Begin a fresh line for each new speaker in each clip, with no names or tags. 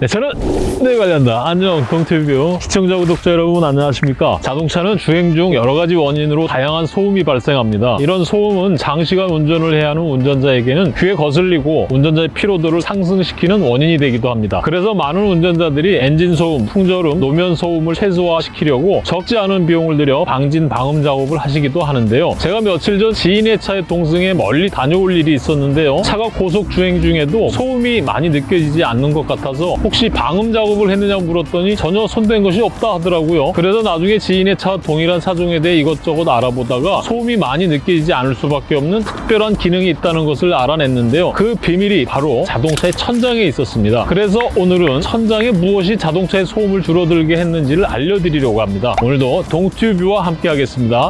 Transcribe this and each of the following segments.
네, 저는 네 관련다. 안녕 동티뷰. 시청자 구독자 여러분 안녕하십니까? 자동차는 주행 중 여러 가지 원인으로 다양한 소음이 발생합니다. 이런 소음은 장시간 운전을 해야 하는 운전자에게는 귀에 거슬리고 운전자의 피로도를 상승시키는 원인이 되기도 합니다. 그래서 많은 운전자들이 엔진 소음, 풍절음, 노면 소음을 최소화시키려고 적지 않은 비용을 들여 방진 방음 작업을 하시기도 하는데요. 제가 며칠 전 지인의 차에 동승해 멀리 다녀올 일이 있었는데요. 차가 고속 주행 중에도 소음이 많이 느껴지지 않는 것 같아서 혹시 방음 작업을 했느냐 물었더니 전혀 손댄 것이 없다 하더라고요. 그래서 나중에 지인의 차와 동일한 차종에 대해 이것저것 알아보다가 소음이 많이 느껴지지 않을 수밖에 없는 특별한 기능이 있다는 것을 알아냈는데요. 그 비밀이 바로 자동차의 천장에 있었습니다. 그래서 오늘은 천장에 무엇이 자동차의 소음을 줄어들게 했는지를 알려드리려고 합니다. 오늘도 동튜뷰와 함께 하겠습니다.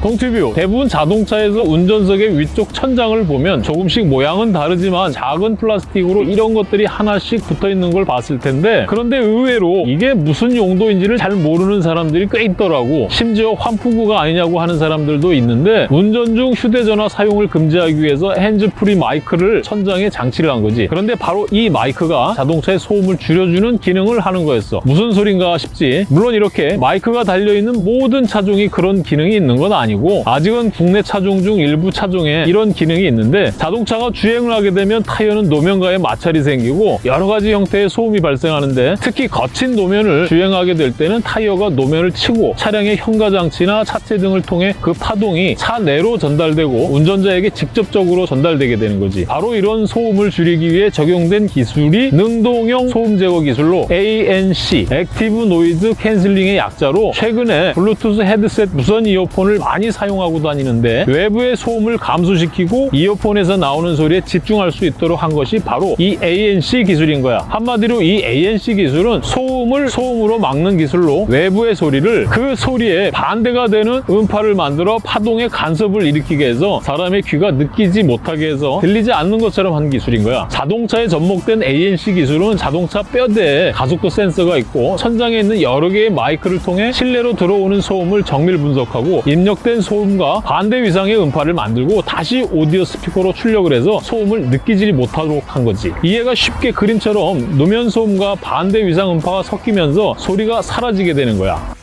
동티뷰 대부분 자동차에서 운전석의 위쪽 천장을 보면 조금씩 모양은 다르지만 작은 플라스틱으로 이런 것들이 하나씩 붙어 있는 걸 봤을 텐데 그런데 의외로 이게 무슨 용도인지를 잘 모르는 사람들이 꽤 있더라고. 심지어 환풍구가 아니냐고 하는 사람들도 있는데 운전 중 휴대전화 사용을 금지하기 위해서 핸즈프리 마이크를 천장에 장치를 한 거지. 그런데 바로 이 마이크가 자동차의 소음을 줄여주는 기능을 하는 거였어. 무슨 소린가 싶지? 물론 이렇게 마이크가 달려있는 모든 차종이 그런 기능이 있는 건 아니고 아니고 아직은 국내 차종 중 일부 차종에 이런 기능이 있는데 자동차가 주행을 하게 되면 타이어는 노면과의 마찰이 생기고 여러 가지 형태의 소음이 발생하는데 특히 거친 노면을 주행하게 될 때는 타이어가 노면을 치고 차량의 현가장치나 차체 등을 통해 그 파동이 차 내로 전달되고 운전자에게 직접적으로 전달되게 되는 거지. 바로 이런 소음을 줄이기 위해 적용된 기술이 능동형 소음 제거 기술로 ANC active noise cancelling의 약자로 최근에 블루투스 헤드셋 무선 이어폰을 많이 많이 사용하고 다니는데 외부의 소음을 감소시키고 이어폰에서 나오는 소리에 집중할 수 있도록 한 것이 바로 이 ANC 기술인 거야. 한마디로 이 ANC 기술은 소음을 소음으로 막는 기술로 외부의 소리를 그 소리에 반대가 되는 음파를 만들어 파동의 간섭을 일으키게 해서 사람의 귀가 느끼지 못하게 해서 들리지 않는 것처럼 한 기술인 거야. 자동차에 접목된 ANC 기술은 자동차 뼈대에 가속도 센서가 있고 천장에 있는 여러 개의 마이크를 통해 실내로 들어오는 소음을 정밀 분석하고 입력된 잘못된 소음과 반대 위상의 음파를 만들고 다시 오디오 스피커로 출력을 해서 소음을 느끼지 못하도록 한 거지. 이해가 쉽게 그림처럼 노면 소음과 반대 위상 음파가 섞이면서 소리가 사라지게 되는 거야.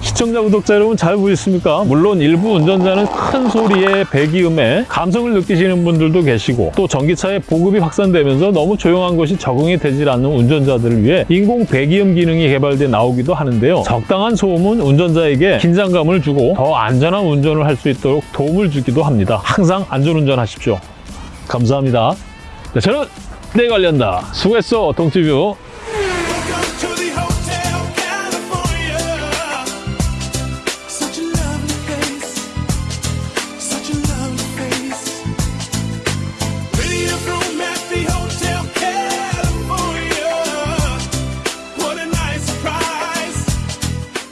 시청자, 구독자 여러분 잘 보셨습니까? 물론 일부 운전자는 큰 소리에 배기음에 감성을 느끼시는 분들도 계시고 또 전기차의 보급이 확산되면서 너무 조용한 것이 적응이 되질 않는 운전자들을 위해 인공 배기음 기능이 개발돼 나오기도 하는데요. 적당한 소음은 운전자에게 긴장감을 주고 더 안전한 운전을 할 수 있도록 도움을 주기도 합니다. 항상 안전운전 하십시오. 감사합니다. 네, 저는 내 관련다. 수고했어, 동티뷰.